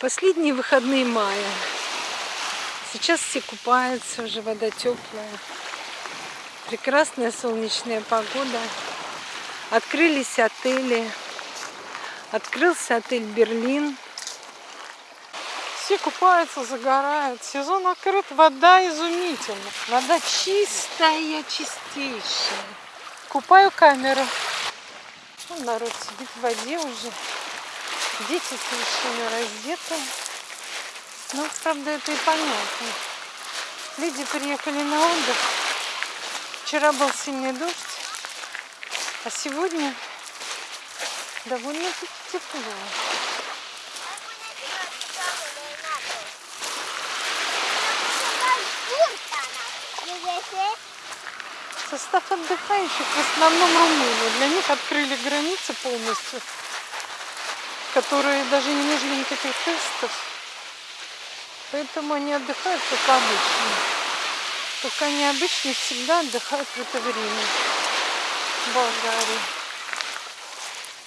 Последние выходные мая. Сейчас все купаются, уже вода теплая. Прекрасная солнечная погода. Открылись отели. Открылся отель Берлин. Все купаются, загорают. Сезон открыт, вода изумительна. Вода чистая, чистейшая. Купаю камеру. Вон народ сидит в воде уже. Дети совершенно раздеты. Ну, правда, это и понятно. Люди приехали на отдых. Вчера был сильный дождь, а сегодня довольно-таки тепло. Состав отдыхающих в основном румыны. Для них открыли границы полностью, которые даже не нужны никаких тестов. Поэтому они отдыхают как обычно. Как они обычно всегда отдыхают в это время в Болгарии.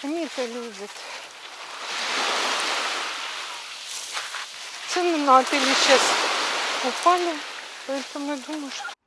Они это любят. Цены на отели сейчас упали, поэтому я думаю, что